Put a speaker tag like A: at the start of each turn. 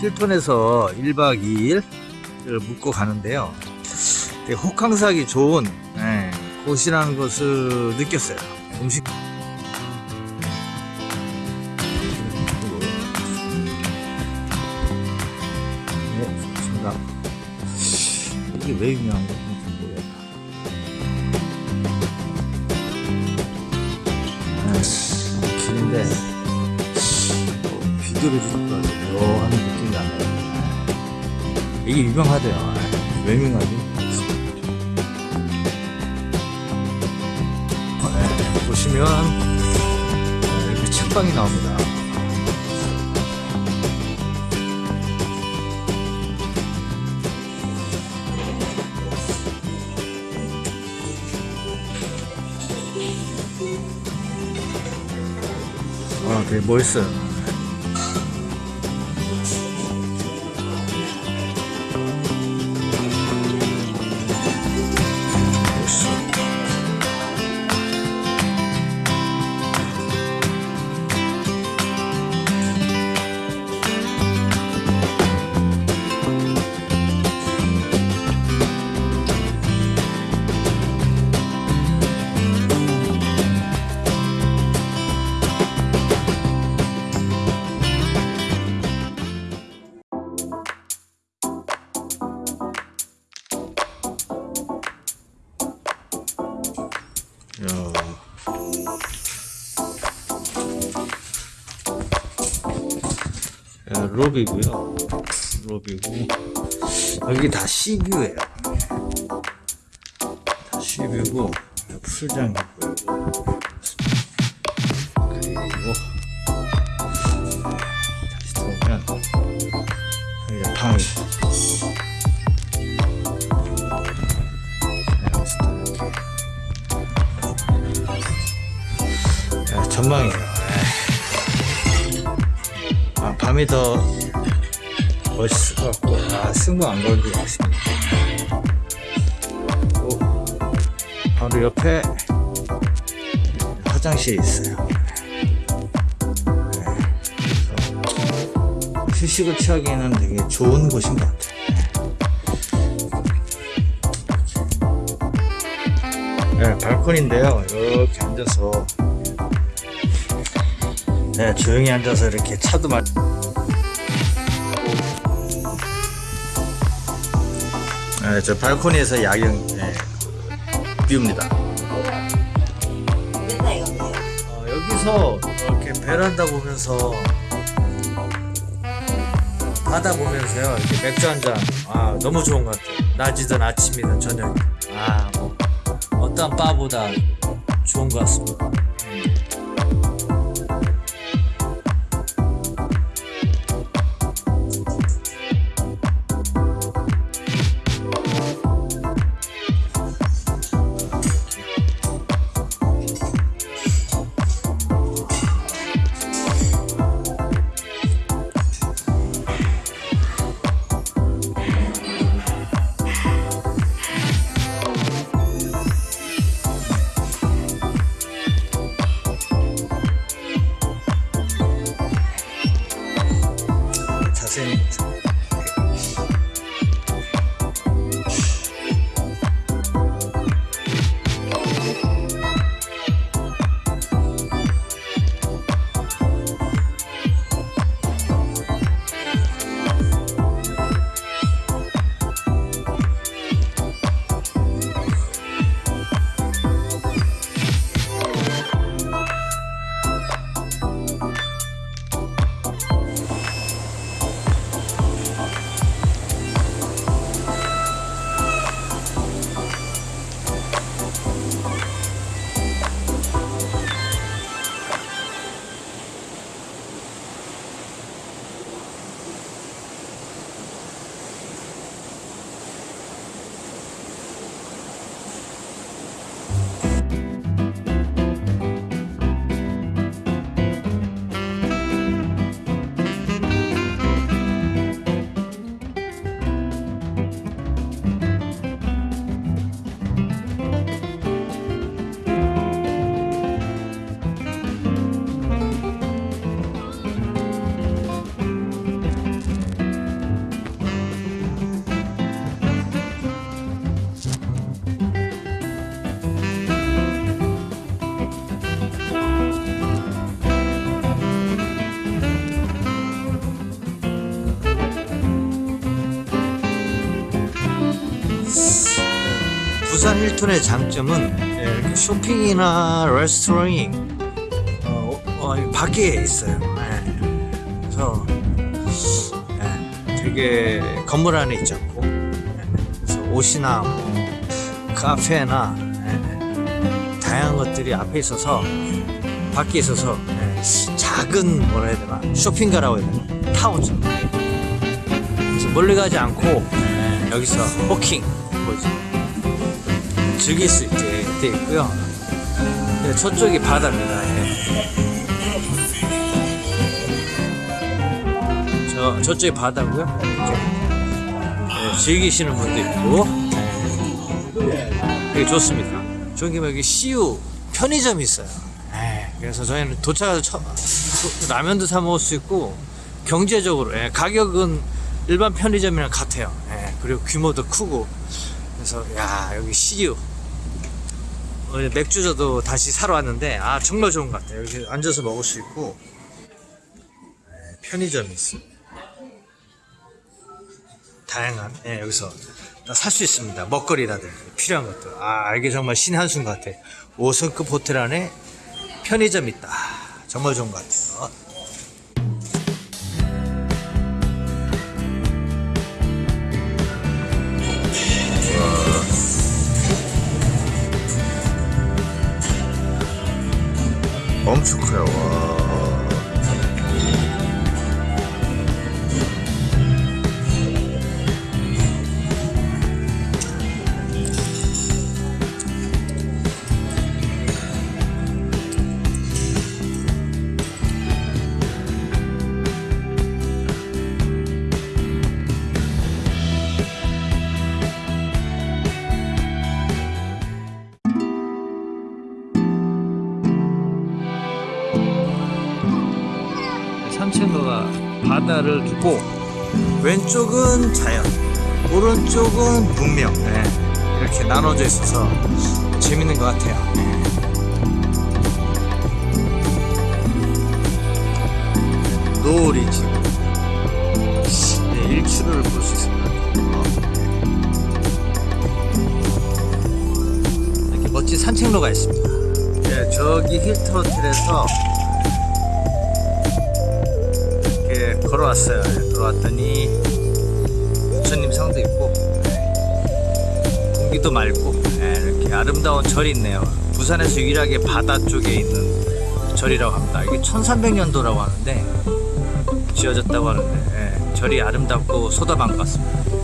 A: 힐톤에서 1박 2일 묵고 가는데요. 되게 호캉스하기 좋은 예, 곳이라는 것을 느꼈어요. 음식 네. 이게 왜 유명한 모르겠다. 아, 길인데 어, 비교를 느낌이 나네요. 이게 유명하대요. 아, 왜 유명하지? 네, 보시면 어, 이렇게 책방이 나옵니다. 아, 되게 멋있어요. 로비고요. 로비고 여기 다 시뷰예요. 다 시뷰고 풀장 있고요. 그리고 다시 들어오면 여기가 방이. 아, 밤이 더 멋있을 것 같고, 아, 승부 안 걸리고 있습니다. 오, 바로 옆에 화장실이 있어요. 네, 휴식을 취하기에는 되게 좋은 곳인 것 같아요. 네, 발코니인데요. 이렇게 앉아서 네, 조용히 앉아서 이렇게 차도 마. 네, 저 발코니에서 야경 네, view입니다. 어, 여기서 이렇게 베란다 보면서 바다 보면서요 이렇게 맥주 한 잔. 아 너무 좋은 것 같아요. 낮이든 아침이든 저녁. 아뭐 어떠한 바보다 좋은 것 같습니다. 음. 자 울산 힐튼의 장점은 예, 쇼핑이나 레스토랑이 어, 어, 밖에 있어요. 예. 그래서 예, 되게 건물 안에 있지 않고 예, 그래서 옷이나 뭐 카페나 예, 다양한 것들이 앞에 있어서 밖에 있어서 예, 작은 뭐라 해야 되나 쇼핑가라고 해야 되나 타운처럼 멀리 가지 않고 예, 여기서 뭐지 즐길 수 있게 돼 있고요. 네, 저쪽이 바다입니다. 예. 저 저쪽이 바다고요. 예, 즐기시는 분도 있고 예, 되게 좋습니다. 저기 여기 CU 편의점이 있어요. 예, 그래서 저희는 도착해서 처, 도- 라면도 사 먹을 수 있고 경제적으로 예, 가격은 일반 편의점이랑 같아요. 예, 그리고 규모도 크고 그래서 야 여기 CU 어, 맥주 저도 다시 사러 왔는데 아 정말 좋은 것 같아요. 여기 앉아서 먹을 수 있고 예, 편의점이 있어요. 다양한 예, 여기서 살 수 있습니다. 먹거리라든지 필요한 것들. 아 이게 정말 신의 한수인 것 같아. 5성급 호텔 안에 편의점 있다. 정말 좋은 것 같아요.
B: 엄청 커요. 와.
A: 바다를 두고 왼쪽은 자연, 오른쪽은 문명 예, 이렇게 나눠져 있어서 재밌는 것 같아요. 예. 노을이 지금 네, 일출을 볼 수 있습니다. 어. 이렇게 멋진 산책로가 있습니다. 예, 저기 힐튼 호텔에서 예, 걸어왔더니 부처님 상도 있고 예, 공기도 맑고 예, 이렇게 아름다운 절이 있네요. 부산에서 유일하게 바다 쪽에 있는 절이라고 합니다. 이게 1300년도라고 하는데 지어졌다고 하는데 예, 절이 아름답고 소다방 같습니다.